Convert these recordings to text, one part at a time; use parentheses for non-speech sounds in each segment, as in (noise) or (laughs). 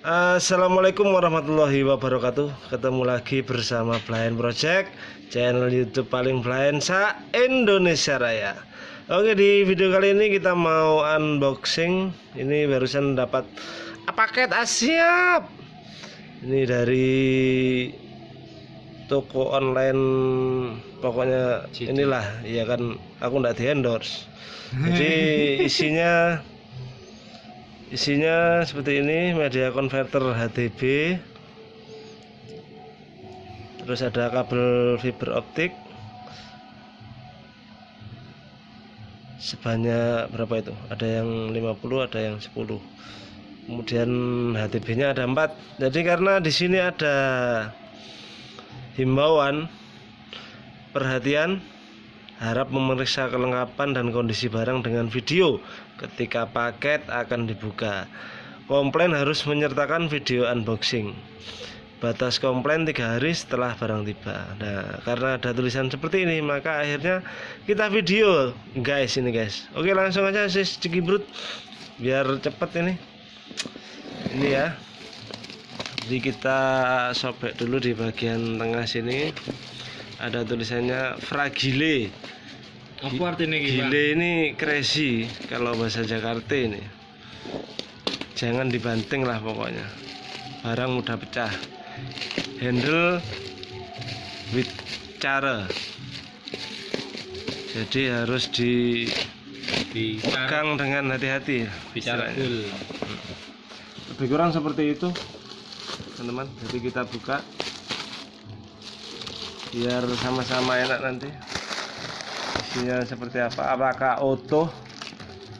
Assalamualaikum warahmatullahi wabarakatuh. Ketemu lagi bersama Blind Project Channel Youtube paling blind sa Indonesia Raya. Oke di video kali ini kita mau unboxing. Ini barusan dapat paket asiap Ini dari toko online Pokoknya inilah ya kan aku nggak di endorse Jadi (laughs) isinya isinya seperti ini media converter HDB terus ada kabel fiber optik. Sebanyak berapa itu? Ada yang 50 ada yang 10 kemudian HDB nya ada 4 jadi karena di sini ada himbauan perhatian harap memeriksa kelengkapan dan kondisi barang dengan video ketika paket akan dibuka komplain harus menyertakan video unboxing. Batas komplain tiga hari setelah barang tiba. Nah karena ada tulisan seperti ini maka akhirnya kita video. Guys ini guys. Oke langsung aja sis cikibrut biar cepet ini. Ini ya. Jadi kita sobek dulu di bagian tengah sini. Ada tulisannya fragile apa artinya gile ini crazy kalau bahasa Jakarta ini. Jangan dibanting lah pokoknya. Barang mudah pecah. Handle with cara. Jadi harus dipegang dengan hati-hati bicara full. Lebih kurang seperti itu teman-teman. Jadi kita buka biar sama-sama enak nanti isinya seperti apa? Apakah auto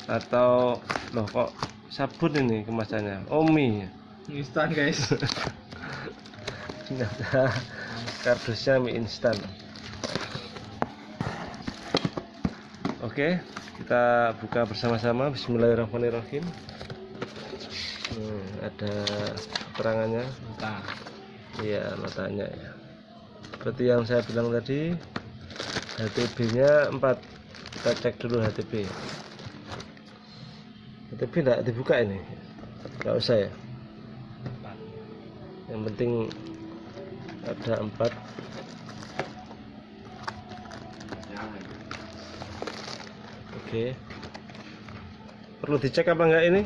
atau loh kok sabun ini kemasannya? Omi. Instan guys. Ternyata kardusnya mie instan. Oke kita buka bersama-sama. Bismillahirrahmanirrahim. Hmm, ada keterangannya? Iya notanya ya. Seperti yang saya bilang tadi HTB nya 4 kita cek dulu HTB HTB tidak dibuka ini? Nggak usah ya? Yang penting ada 4 oke. Perlu dicek apa enggak ini?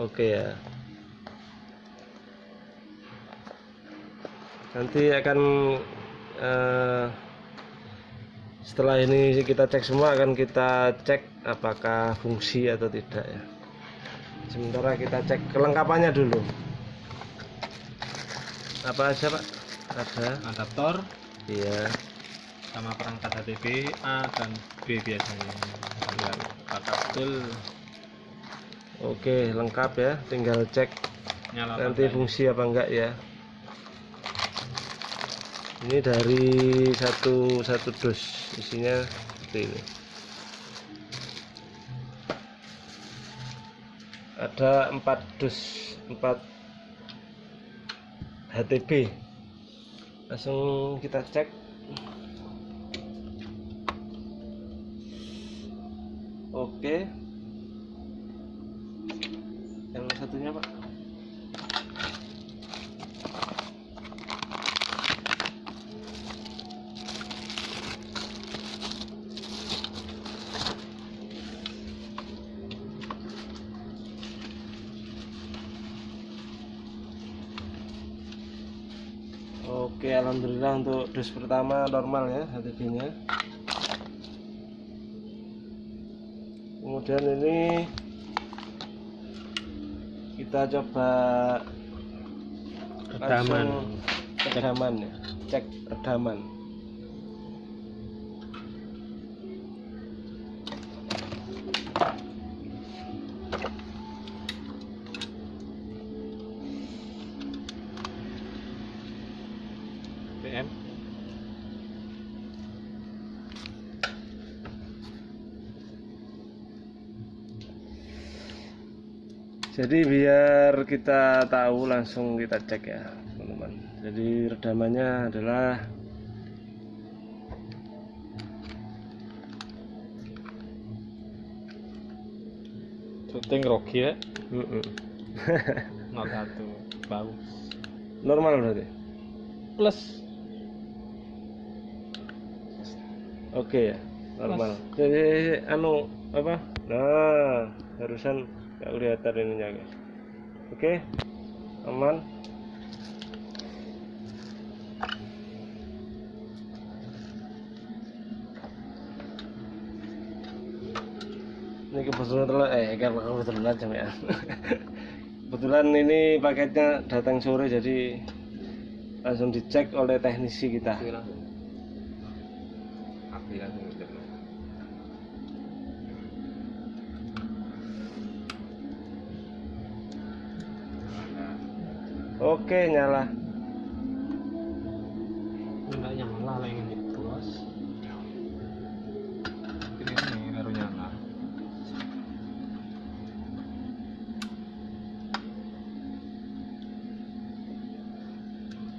Oke ya. Nanti akan uh, setelah ini kita cek semua akan kita cek apakah fungsi atau tidak ya. Sementara kita cek kelengkapannya dulu. Apa aja pak? Ada. Adaptor. Iya. Sama perangkat HTV A dan B biasanya. Kabel oke lengkap ya. Tinggal cek Nyala nanti fungsi apa enggak ya ini dari satu satu dus isinya seperti ini. Ada empat dus empat HTB langsung kita cek. Oke. yang Oke Alhamdulillah untuk dus pertama normal ya HTB nya kemudian ini kita coba redaman redaman ya cek redaman jadi biar kita tahu langsung kita cek ya teman-teman. Jadi redamannya adalah syuting Rocky ya Mm-mm. (laughs) 01 bagus normal berarti? Plus. Oke ya normal. Jadi anu apa? Nah barusan nggak kelihatan ininya guys. Oke aman. Ini kebetulan telah eh kebetulan aja ya (laughs) kebetulan ini paketnya datang sore jadi langsung dicek oleh teknisi kita oke nyala. Enggak nyala lah yang ini. Plus ini ini baru nyala.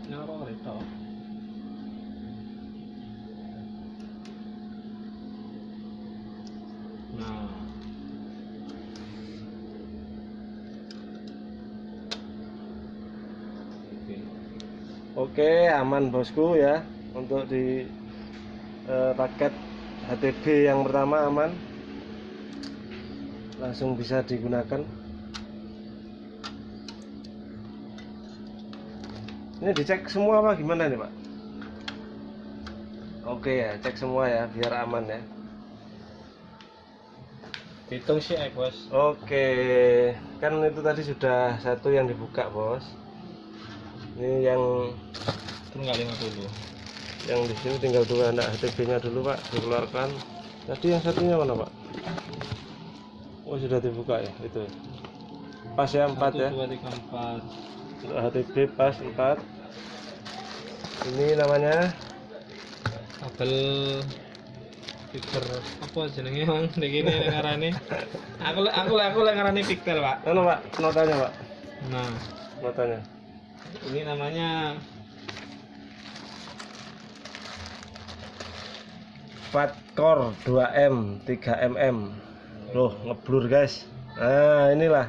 Nyala kok itu nah oke Oke, aman bosku ya untuk di eh, paket HTB yang pertama aman. Langsung bisa digunakan. Ini dicek semua apa gimana nih, Pak? Oke ya, cek semua ya biar aman ya. hitung sih eh bos Oke, kan itu tadi sudah satu yang dibuka, Bos. Ini yang itu nggak 50 yang di sini tinggal dua anak HTB-nya dulu pak dikeluarkan. Tadi yang satunya mana pak? Oh sudah dibuka ya itu. Pas ya empat ya. Dua tiga empat. Untuk HTB pas empat. Ini namanya? Kabel fiber apa jenenge bang begini ngarane (laughs) aku aku aku lah ngarane pixel pak. Mana pak notanya pak. Nah. Notanya ini namanya Fatcore 2M 3mm loh ngeblur guys. Nah inilah.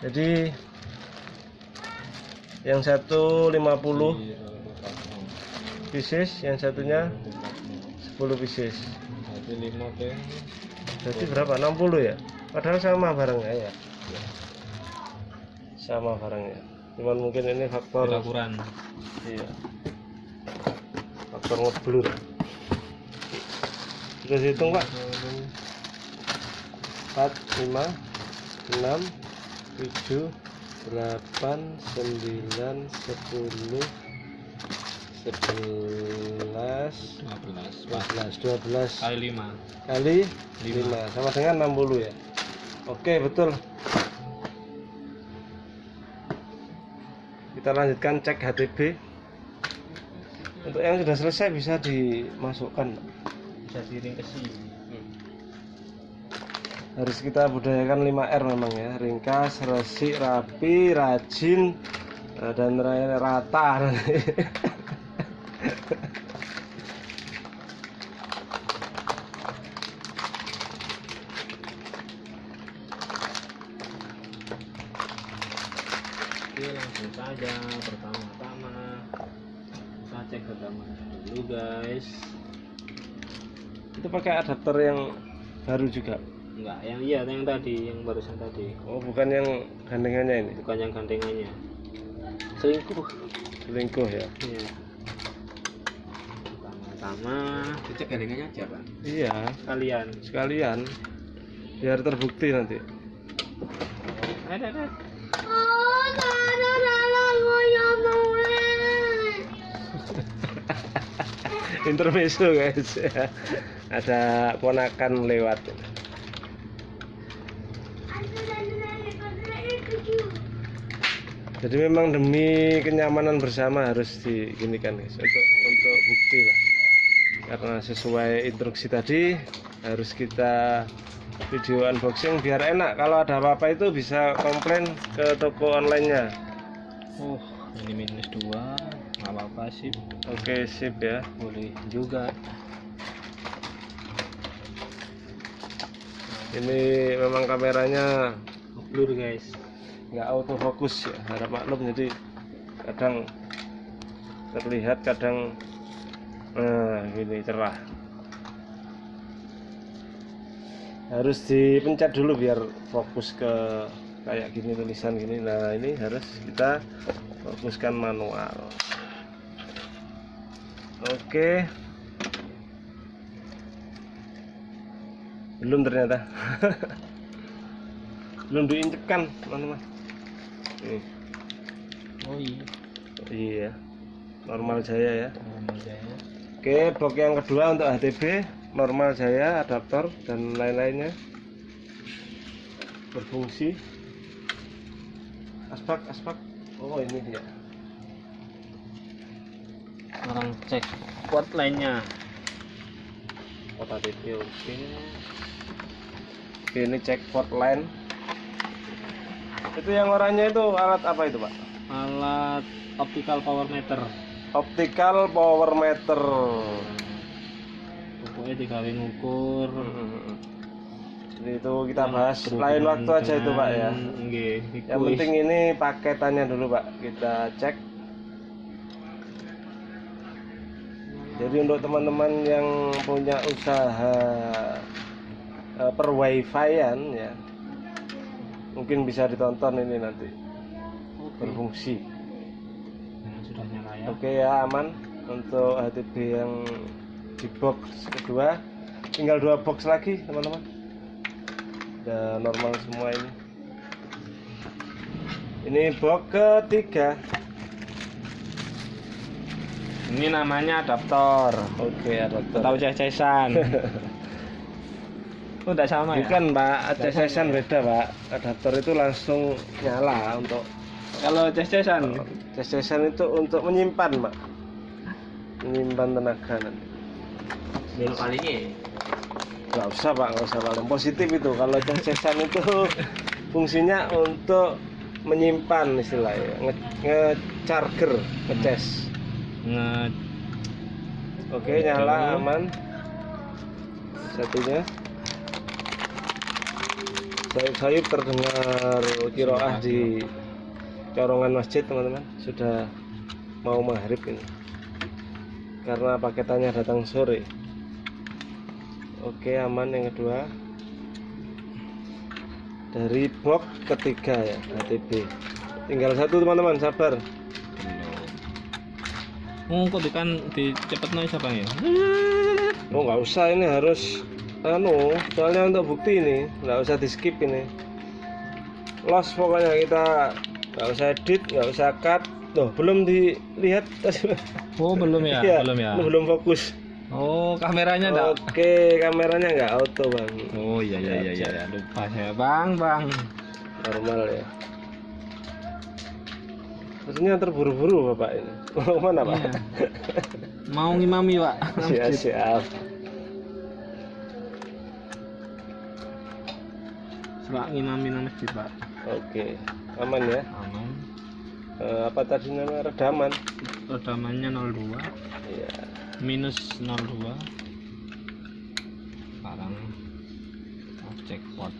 Jadi yang satu 50 pieces yang satunya 10 pieces. Jadi berapa? 60 ya? Padahal sama barangnya ya? Sama barangnya cuman mungkin ini faktor ukuran iya. Faktor ngeblur sudah dihitung pak. 4 5 6 7 8 9 10 11 15 12 12 kali lima. Kali Lima. 5 sama dengan 60 ya? Oke betul kita lanjutkan cek HTB untuk yang sudah selesai bisa dimasukkan bisa diringkesi. Harus kita budayakan 5R memang ya. Ringkas, resik, rapi, rajin eh, dan ra- rata (laughs) itu pakai adapter yang baru juga? Enggak yang iya yang tadi yang barusan tadi. Oh bukan yang gandengannya ini? Bukan yang gandengannya. Selingkuh. Selingkuh ya? Iya. Pertama-tama Cek gandengannya aja pak. iya. Kalian sekalian. Biar terbukti nanti. Ada (laughs) ada intermezzo guys (laughs) ada ponakan lewat. Jadi memang demi kenyamanan bersama harus diginikan guys. Untuk untuk bukti lah. Karena sesuai instruksi tadi harus kita video unboxing biar enak. Kalau ada apa-apa itu bisa komplain ke toko onlinenya. Oh ini minus dua. Nggak apa-apa sih oke sip ya. Boleh juga ini memang kameranya blur guys. nggak autofokus ya harap maklum. Jadi kadang terlihat kadang nah gini cerah. Harus dipencet dulu biar fokus ke kayak gini tulisan gini. Nah ini harus kita fokuskan manual. Oke belum ternyata. (laughs) Belum diinjekkan teman-teman. Nih, oh iya. Iya. Normal jaya ya. Normal jaya. Oke box yang kedua untuk HTB normal jaya adaptor dan lain-lainnya. Berfungsi. Aspak aspak. Oh ini dia. Orang cek port lainnya port HTB oke oke ini cek port line. Itu yang oranye itu alat apa itu pak? Alat optical power meter. Optical power meter. Pokoknya dikali ngukur. Jadi itu kita bahas lain waktu aja itu pak ya. Nggih, yang penting ini paketannya dulu pak. Kita cek jadi untuk teman-teman yang punya usaha eh, per wifi-an ya mungkin bisa ditonton ini nanti. Berfungsi. Nah, sudah nyala ya. Oke ya aman untuk HTB yang di box kedua. Tinggal dua box lagi teman-teman. Udah normal semua ini. Ini box ketiga ini namanya adaptor oke adaptor tahu cecesan (laughs) oh tidak sama ya? Bukan pak. CSS-an beda pak. Adaptor itu langsung nyala untuk kalau cecesan CSS-an itu untuk menyimpan pak. Menyimpan tenaga nanti. Belok kali ini. nggak usah pak. Nggak usah paling positif itu. Kalau CSS-an itu (laughs) fungsinya untuk menyimpan istilahnya nge, nge charger ngecas nge oke nyala aman. Satunya. Sayup-sayup terdengar kiroah di corongan masjid teman-teman. Sudah mau maghrib ini. Karena paketannya datang sore. Oke aman. Yang kedua. Dari box ketiga ya HTB tinggal satu teman-teman. Sabar Oh, kok kan di cepet noise apa ya? Oh nggak usah ini harus anu soalnya untuk bukti ini nggak usah di skip ini los pokoknya kita nggak usah edit nggak usah cut Loh, belum dilihat (laughs) Oh, belum ya? Iya, belum ya? belum fokus Oh, kameranya enggak? oke kameranya nggak auto bang Oh, iya iya iya iya, iya. lupa saya. Bang, Bang. normal ya maksudnya terburu-buru bapak ini. Mau mana pak? Iya. Mau ngimami, Pak. siap siap. Pak ngimami nang masjid, Pak. oke aman ya? Aman. Eh, apa tadi namanya? Redaman? Redamannya 02 iya. Minus 02 sekarang cek port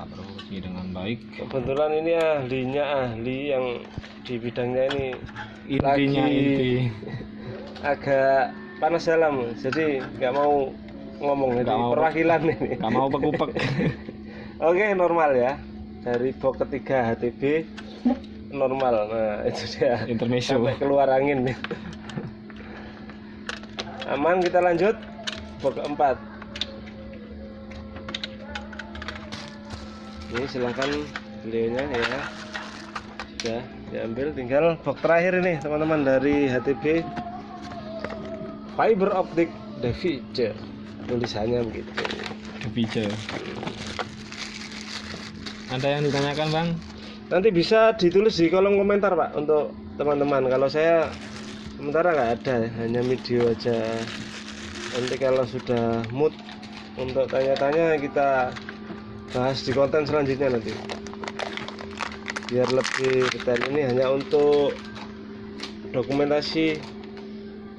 tak berfungsi dengan baik Kebetulan ini ahlinya ahli yang di bidangnya ini intinya Lagi- inti agak panas dalam, jadi nggak mau ngomong Nggak jadi mau. perwakilan ini. nggak mau pekupek (laughs) Oke normal ya dari box ketiga HTB normal. Nah itu dia intermezzo sampai keluar angin. (laughs) Aman kita lanjut box keempat. Ini silahkan beliaunya ya. Sudah diambil tinggal box terakhir ini teman-teman dari HTB fiber optic the feature tulisannya begitu. Kepice. ada yang ditanyakan bang? Nanti bisa ditulis di kolom komentar pak untuk teman-teman. Kalau saya sementara nggak ada ya, hanya video aja. Nanti kalau sudah mood untuk tanya-tanya kita bahas di konten selanjutnya nanti. Biar lebih detail. Ini hanya untuk dokumentasi.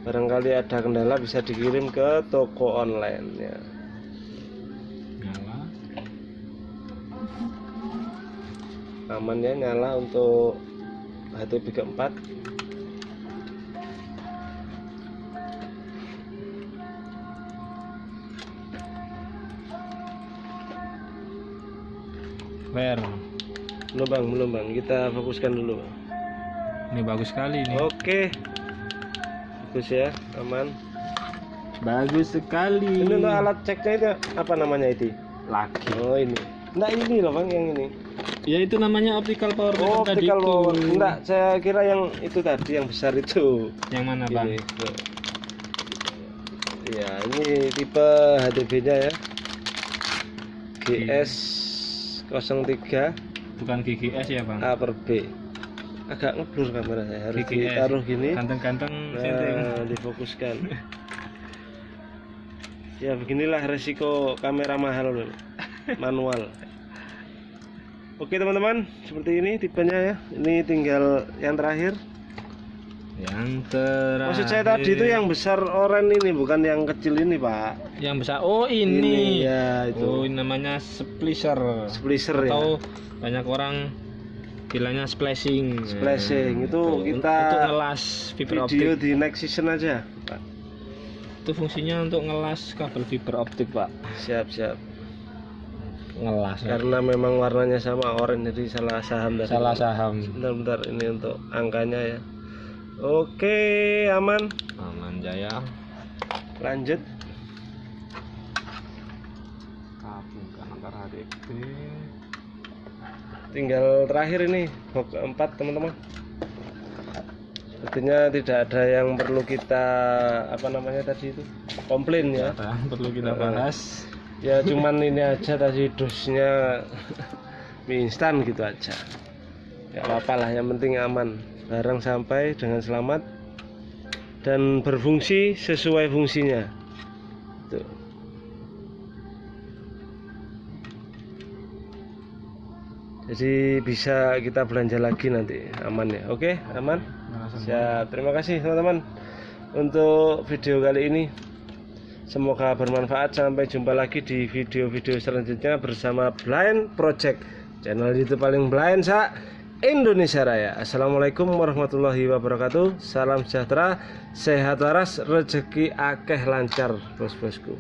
Barangkali ada kendala bisa dikirim ke toko online ya. Nyala. Aman ya nyala untuk HTP keempat Ler. belum bang belum bang kita fokuskan dulu Bang. Ini bagus sekali nih. oke bagus ya aman Bagus sekali. ini untuk alat ceknya itu apa namanya itu laki. oh ini nah ini loh bang yang ini Ya itu namanya optical power oh tadi optical itu. power enggak saya kira yang itu tadi yang besar itu Yang mana bang? Ini. Ya, ini tipe HDB nya ya. GS 03 Bukan GGS ya bang? A per B. Agak ngeblur kamera saya. Harus GGS. ditaruh gini. Ganteng-ganteng. Nah, difokuskan. (laughs) ya beginilah resiko kamera mahal loh. Manual. Oke teman-teman, seperti ini tipenya ya. Ini tinggal yang terakhir. Yang terakhir. Maksud saya tadi itu yang besar oren ini, bukan yang kecil ini, Pak. yang besar. Oh ini. ya itu. Oh ini namanya splicer. Splicer ya. Atau banyak orang bilangnya splashing. Splashing. Itu Tuh, kita untuk ngelas fiber Video optik. di next season aja, Pak. Itu fungsinya untuk ngelas kabel fiber optik pak. Siap, siap. Ngelas. Karena memang warnanya sama orange jadi salah saham dari Salah saham. Bentar, bentar. Ini untuk angkanya ya. Oke, aman. Aman jaya. Lanjut. HDP. Tinggal terakhir ini box keempat, teman-teman. Sepertinya tidak ada yang perlu kita apa namanya tadi itu komplain ya. Ada yang perlu kita Eh, bahas. Ya cuman ini aja tadi dosnya (laughs) mie instan gitu aja. Ya apa lah, yang penting aman. Barang sampai dengan selamat dan berfungsi sesuai fungsinya. Tuh. Jadi bisa kita belanja lagi nanti aman ya. Oke, aman. Siap. Terima kasih teman-teman untuk video kali ini. Semoga bermanfaat. Sampai jumpa lagi di video-video selanjutnya bersama Blind Project. Channel YouTube paling blind sa Indonesia Raya. Assalamualaikum warahmatullahi wabarakatuh. Salam sejahtera, sehat waras, rezeki akeh lancar, bos-bosku.